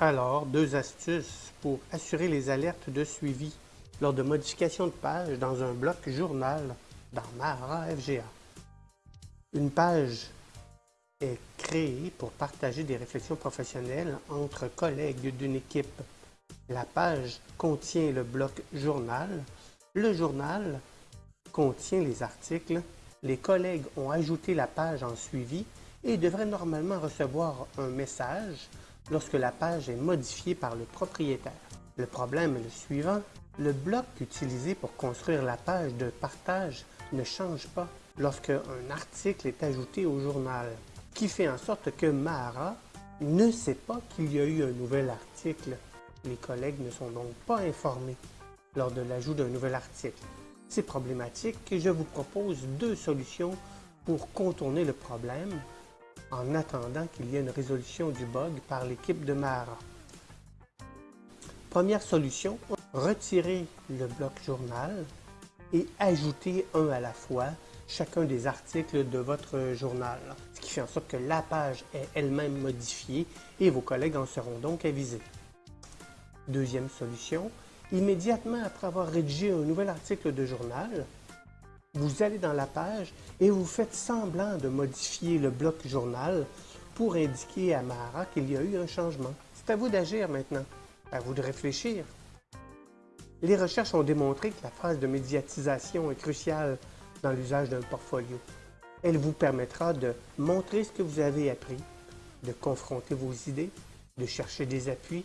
Alors, deux astuces pour assurer les alertes de suivi lors de modifications de page dans un bloc journal dans Mara FGA. Une page est créée pour partager des réflexions professionnelles entre collègues d'une équipe. La page contient le bloc journal. Le journal contient les articles. Les collègues ont ajouté la page en suivi et devraient normalement recevoir un message lorsque la page est modifiée par le propriétaire. Le problème est le suivant. Le bloc utilisé pour construire la page de partage ne change pas lorsque un article est ajouté au journal, ce qui fait en sorte que Mara ne sait pas qu'il y a eu un nouvel article. Les collègues ne sont donc pas informés lors de l'ajout d'un nouvel article. C'est problématique et je vous propose deux solutions pour contourner le problème en attendant qu'il y ait une résolution du bug par l'équipe de Mara. Première solution, retirer le bloc journal et ajouter un à la fois chacun des articles de votre journal, ce qui fait en sorte que la page est elle-même modifiée et vos collègues en seront donc avisés. Deuxième solution, immédiatement après avoir rédigé un nouvel article de journal, vous allez dans la page et vous faites semblant de modifier le bloc journal pour indiquer à Mara qu'il y a eu un changement. C'est à vous d'agir maintenant, à vous de réfléchir. Les recherches ont démontré que la phase de médiatisation est cruciale dans l'usage d'un portfolio. Elle vous permettra de montrer ce que vous avez appris, de confronter vos idées, de chercher des appuis